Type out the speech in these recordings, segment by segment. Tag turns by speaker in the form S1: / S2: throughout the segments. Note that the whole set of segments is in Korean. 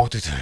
S1: 모두들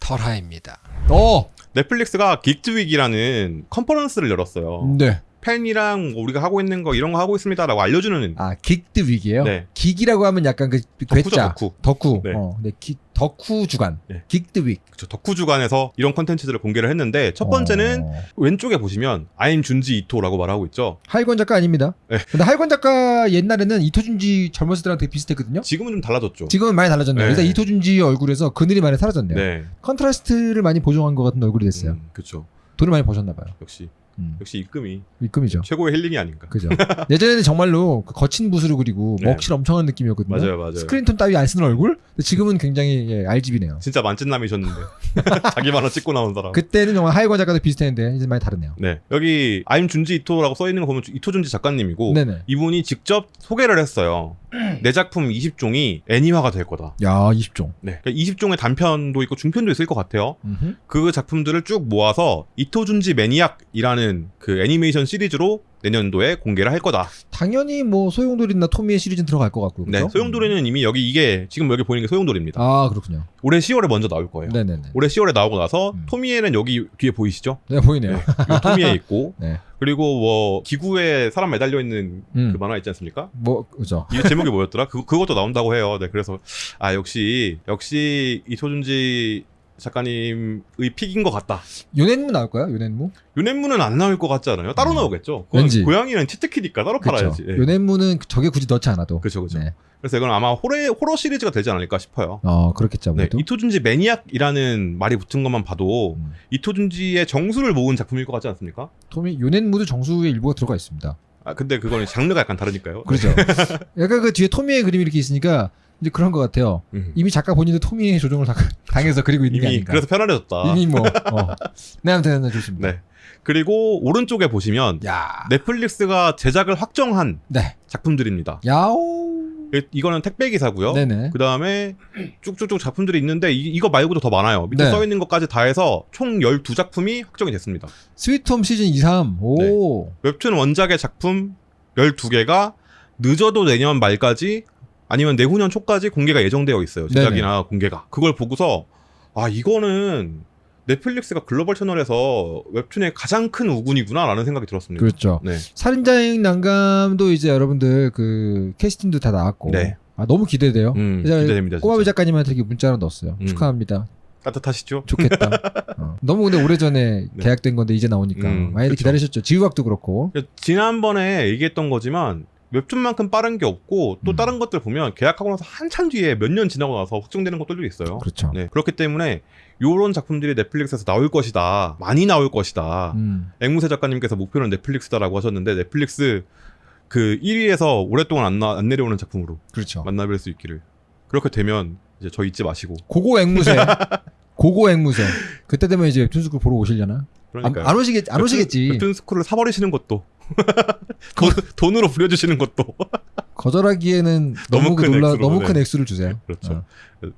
S1: 털하입니다. 어,
S2: 넷플릭스가 Geeked Week이라는 컨퍼런스를 열었어요.
S1: 네.
S2: 팬이랑 우리가 하고 있는 거 이런 거 하고 있습니다라고 알려주는
S1: 아, Geeked Week이에요.
S2: 네.
S1: geek이라고 하면 약간 그 괴짜.
S2: 덕후.
S1: 덕후.
S2: 네.
S1: 어, 네. 기, 덕후 주간.
S2: 네.
S1: Geeked Week.
S2: 그쵸, 덕후 주간에서 이런 컨텐츠들을 공개를 했는데 첫 번째는
S1: 어,
S2: 왼쪽에 보시면 I'm 준지 이토라고 말하고 있죠.
S1: 하일권 작가 아닙니다.
S2: 네.
S1: 근데 하일권 작가 옛날에는 이토 준지 젊었을 때랑 되게 비슷했거든요.
S2: 지금은 좀 달라졌죠.
S1: 지금은 많이 달라졌네요.
S2: 네.
S1: 일단 이토 준지 얼굴에서 그늘이 많이 사라졌네요.
S2: 네.
S1: 컨트라스트를 많이 보정한 것 같은 얼굴이 됐어요.
S2: 음, 그렇죠.
S1: 돈을 많이 버셨나 봐요.
S2: 역시
S1: 음,
S2: 역시 입금이
S1: 입금이죠.
S2: 최고의 힐링이 아닌가.
S1: 그죠. 예전에는 정말로 그 거친 붓으로 그리고
S2: 네.
S1: 먹칠 엄청 한 느낌이었거든요.
S2: 맞아요, 맞아요.
S1: 스크린톤 따위 안 쓰는 얼굴? 지금은 굉장히 예, RGB네요.
S2: 진짜 만찢남이셨는데 자기 만 화 찍고 나온 사람.
S1: 그때는 정말 하이권 작가도 비슷했는데 이제 많이 다르네요.
S2: 네 여기 아임 준지 이토라고 써 있는 거 보면 이토 준지 작가님이고
S1: 네네.
S2: 이분이 직접 소개를 했어요. 내 작품 20종이 애니화가 될 거다.
S1: 야 20종.
S2: 네, 20종의 단편도 있고 중편도 있을 것 같아요.
S1: 음흠.
S2: 그 작품들을 쭉 모아서 이토준지 매니악이라는 그 애니메이션 시리즈로 내년도에 공개를 할 거다.
S1: 당연히 뭐 소용돌이나 토미의 시리즈는 들어갈 것 같고.
S2: 네,
S1: 그죠?
S2: 소용돌이는 이미 여기 이게 지금 여기 보이는 게 소용돌이입니다.
S1: 아 그렇군요.
S2: 올해 10월에 먼저 나올 거예요.
S1: 네네네.
S2: 올해 10월에 나오고 나서
S1: 음.
S2: 토미에는 여기 뒤에 보이시죠?
S1: 네 보이네요.
S2: 네, 이 토미에 있고
S1: 네.
S2: 그리고 뭐 기구에 사람 매달려 있는
S1: 음.
S2: 그 만화 있지 않습니까?
S1: 뭐 그죠.
S2: 이게 제목이 뭐였더라? 그 그것도 나온다고 해요. 네, 그래서 아 역시 역시 이토준지 작가님의 픽인 것 같다.
S1: 요넨무 나올까요? 요넨무?
S2: 요넨무는 안 나올 것 같지 않아요? 따로
S1: 음.
S2: 나오겠죠.
S1: 왠지.
S2: 고양이는 치트키니까 따로
S1: 그렇죠.
S2: 팔아야지. 예.
S1: 요넨무는 저게 굳이 넣지 않아도.
S2: 그렇죠, 그렇죠.
S1: 네.
S2: 그래서 이건 아마 호러 호러 시리즈가 되지 않을까 싶어요.
S1: 어 그렇겠죠.
S2: 네. 이토준지 매니악이라는 말이 붙은 것만 봐도
S1: 음.
S2: 이토준지의 정수를 모은 작품일 것 같지 않습니까?
S1: 토미 요넨무도 정수의 일부가 들어가 있습니다.
S2: 아 근데 그거는 장르가 약간 다르니까요.
S1: 그렇죠. 약간 그 뒤에 토미의 그림이 이렇게 있으니까 이제 그런 것 같아요.
S2: 음.
S1: 이미 작가 본인도 토미의 조정을 다- 당해서 그리고 있는 게 아닌가.
S2: 그래서 편안해졌다.
S1: 이미 뭐. 어. 네, 아무튼 네, 좋습니다.
S2: 네. 그리고 오른쪽에 보시면
S1: 야.
S2: 넷플릭스가 제작을 확정한
S1: 네.
S2: 작품들입니다.
S1: 야오.
S2: 이- 이거는 택배 기사고요.
S1: 네네.
S2: 그 다음에 쭉쭉쭉 작품들이 있는데 이, 거 말고도 더 많아요. 밑에
S1: 네.
S2: 써 있는 것까지 다 해서 총 12작품이 확정이 됐습니다.
S1: 스위트홈 시즌 2, 3. 오.
S2: 웹툰 원작의 작품 12개가 늦어도 내년 말까지 아니면 내후년 초까지 공개가 예정되어 있어요. 제작이나 공개가. 그걸 보고서 아 이거는 넷플릭스가 글로벌 채널에서 웹툰의 가장 큰 우군이구나라는 생각이 들었습니다.
S1: 그렇죠.
S2: 네.
S1: 살인자의 난감도 이제 여러분들 그 캐스팅도 다 나왔고.
S2: 네.
S1: 아, 너무 기대돼요.
S2: 음, 기대됩니다.
S1: 꼬마비. 작가님한테 이렇게 문자 하나 넣었어요.
S2: 음.
S1: 축하합니다.
S2: 따뜻하시죠?
S1: 좋겠다. 어. 너무 근데 오래전에
S2: 네.
S1: 계약된 건데 이제 나오니까
S2: 음,
S1: 많이들
S2: 그쵸.
S1: 기다리셨죠. 지우각도 그렇고.
S2: 지난번에 얘기했던 거지만 웹툰만큼 빠른 게 없고 또
S1: 음.
S2: 다른 것들 보면 계약하고 나서 한참 뒤에 몇 년 지나고 나서 확정되는 것들도 있어요.
S1: 그렇죠.
S2: 네, 그렇기 때문에 요런 작품들이 넷플릭스에서 나올 것이다. 많이 나올 것이다.
S1: 음.
S2: 앵무새 작가님께서 목표는 넷플릭스다라고 하셨는데 넷플릭스 그 1위에서 오랫동안 안, 나- 안 내려오는 작품으로
S1: 그렇죠.
S2: 만나뵐 수 있기를. 그렇게 되면 이제 저 잊지 마시고.
S1: 고고 앵무새. 고고 앵무새. 그때 되면 이제 웹툰스쿨 보러 오시려나? 안,
S2: 그러니까
S1: 안 오시겠 안 오시겠지.
S2: 웹툰 스쿨을 사버리시는 것도 돈, 돈으로 부려주시는 것도
S1: 거절하기에는
S2: 너무
S1: 너무,
S2: 그큰
S1: 놀라 너무
S2: 네.
S1: 큰 액수를 주세요.
S2: 그렇죠.
S1: 어.